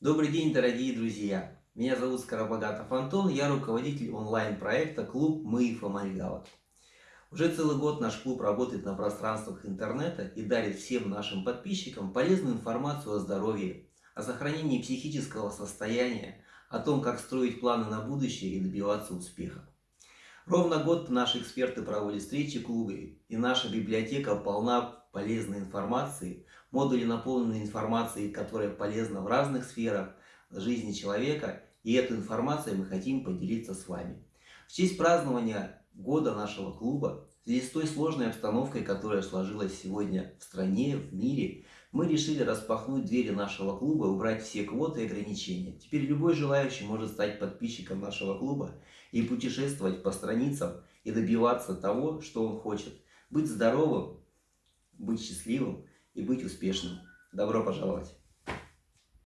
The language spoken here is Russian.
Добрый день, дорогие друзья! Меня зовут Скоробогатов Антон, я руководитель онлайн-проекта «Клуб Мы Фомальгала». Уже целый год наш клуб работает на пространствах интернета и дарит всем нашим подписчикам полезную информацию о здоровье, о сохранении психического состояния, о том, как строить планы на будущее и добиваться успеха. Ровно год наши эксперты проводят встречи в клубе, и наша библиотека полна полезной информации, модули наполнены информацией, которая полезна в разных сферах жизни человека, и эту информацию мы хотим поделиться с вами. В честь празднования года нашего клуба, связи с той сложной обстановкой, которая сложилась сегодня в стране, в мире, мы решили распахнуть двери нашего клуба и убрать все квоты и ограничения. Теперь любой желающий может стать подписчиком нашего клуба и путешествовать по страницам и добиваться того, что он хочет. Быть здоровым, быть счастливым и быть успешным. Добро пожаловать!